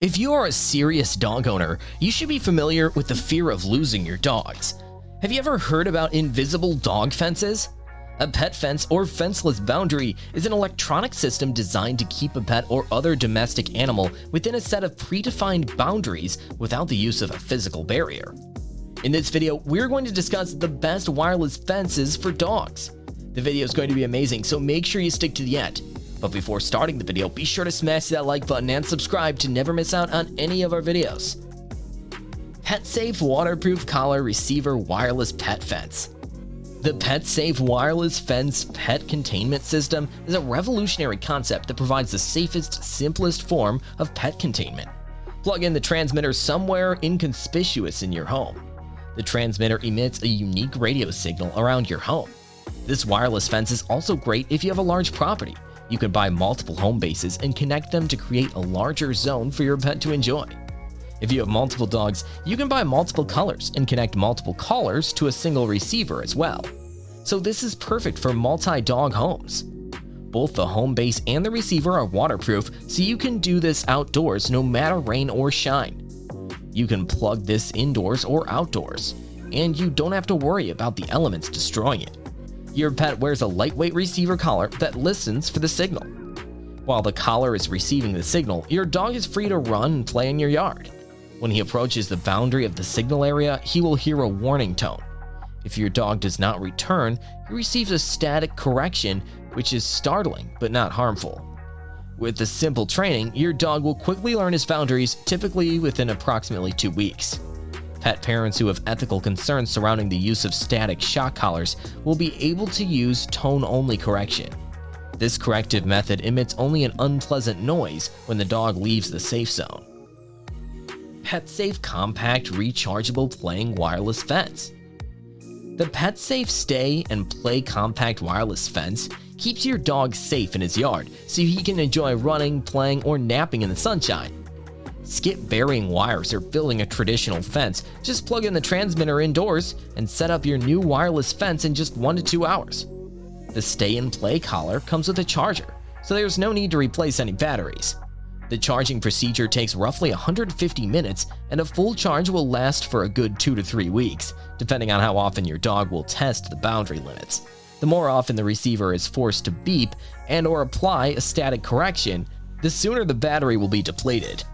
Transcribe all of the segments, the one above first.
If you are a serious dog owner, you should be familiar with the fear of losing your dogs. Have you ever heard about invisible dog fences? A pet fence or fenceless boundary is an electronic system designed to keep a pet or other domestic animal within a set of predefined boundaries without the use of a physical barrier. In this video, we're going to discuss the best wireless fences for dogs. The video is going to be amazing, so make sure you stick to the end. But before starting the video, be sure to smash that like button and subscribe to never miss out on any of our videos. PetSafe Waterproof Collar Receiver Wireless Pet Fence The PetSafe Wireless Fence Pet Containment System is a revolutionary concept that provides the safest, simplest form of pet containment. Plug in the transmitter somewhere inconspicuous in your home. The transmitter emits a unique radio signal around your home. This wireless fence is also great if you have a large property you can buy multiple home bases and connect them to create a larger zone for your pet to enjoy. If you have multiple dogs, you can buy multiple colors and connect multiple collars to a single receiver as well. So this is perfect for multi-dog homes. Both the home base and the receiver are waterproof, so you can do this outdoors no matter rain or shine. You can plug this indoors or outdoors, and you don't have to worry about the elements destroying it. Your pet wears a lightweight receiver collar that listens for the signal. While the collar is receiving the signal, your dog is free to run and play in your yard. When he approaches the boundary of the signal area, he will hear a warning tone. If your dog does not return, he receives a static correction, which is startling but not harmful. With the simple training, your dog will quickly learn his boundaries, typically within approximately two weeks. Pet parents who have ethical concerns surrounding the use of static shock collars will be able to use tone-only correction. This corrective method emits only an unpleasant noise when the dog leaves the safe zone. PetSafe Compact Rechargeable Playing Wireless Fence The PetSafe Stay and Play Compact Wireless Fence keeps your dog safe in his yard so he can enjoy running, playing, or napping in the sunshine. Skip burying wires or building a traditional fence. Just plug in the transmitter indoors and set up your new wireless fence in just 1 to 2 hours. The stay and play collar comes with a charger, so there's no need to replace any batteries. The charging procedure takes roughly 150 minutes and a full charge will last for a good 2 to 3 weeks, depending on how often your dog will test the boundary limits. The more often the receiver is forced to beep and or apply a static correction, the sooner the battery will be depleted.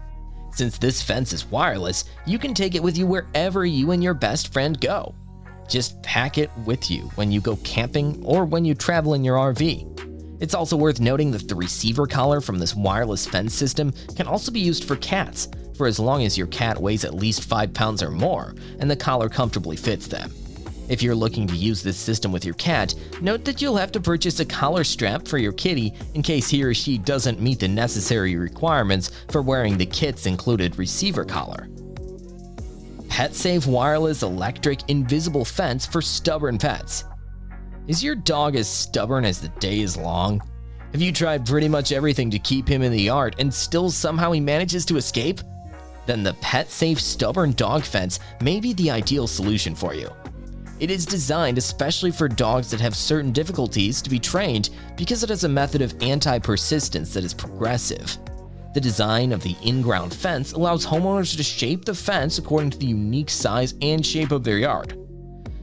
Since this fence is wireless, you can take it with you wherever you and your best friend go. Just pack it with you when you go camping or when you travel in your RV. It's also worth noting that the receiver collar from this wireless fence system can also be used for cats, for as long as your cat weighs at least 5 pounds or more and the collar comfortably fits them. If you're looking to use this system with your cat, note that you'll have to purchase a collar strap for your kitty in case he or she doesn't meet the necessary requirements for wearing the kit's included receiver collar. PetSafe Wireless Electric Invisible Fence for Stubborn Pets Is your dog as stubborn as the day is long? Have you tried pretty much everything to keep him in the yard and still somehow he manages to escape? Then the PetSafe Stubborn Dog Fence may be the ideal solution for you. It is designed especially for dogs that have certain difficulties to be trained because it has a method of anti-persistence that is progressive. The design of the in-ground fence allows homeowners to shape the fence according to the unique size and shape of their yard.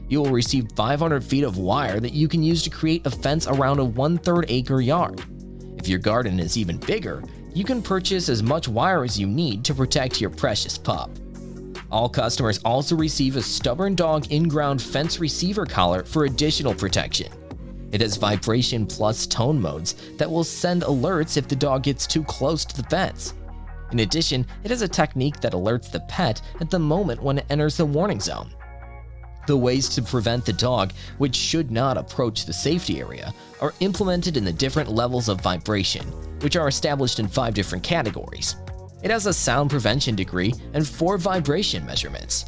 You will receive 500 feet of wire that you can use to create a fence around a one-third acre yard. If your garden is even bigger, you can purchase as much wire as you need to protect your precious pup. All customers also receive a Stubborn Dog in-ground fence receiver collar for additional protection. It has vibration plus tone modes that will send alerts if the dog gets too close to the fence. In addition, it has a technique that alerts the pet at the moment when it enters the warning zone. The ways to prevent the dog, which should not approach the safety area, are implemented in the different levels of vibration, which are established in five different categories. It has a sound prevention degree and four vibration measurements.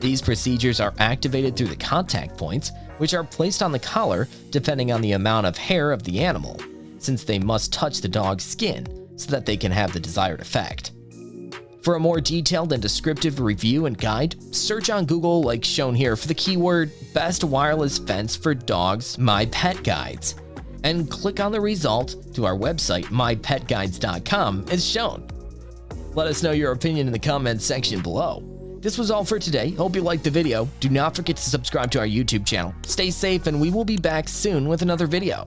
These procedures are activated through the contact points, which are placed on the collar depending on the amount of hair of the animal, since they must touch the dog's skin so that they can have the desired effect. For a more detailed and descriptive review and guide, search on Google like shown here for the keyword Best Wireless Fence for Dogs My Pet Guides, and click on the result to our website mypetguides.com as shown. Let us know your opinion in the comments section below. This was all for today. Hope you liked the video. Do not forget to subscribe to our YouTube channel. Stay safe and we will be back soon with another video.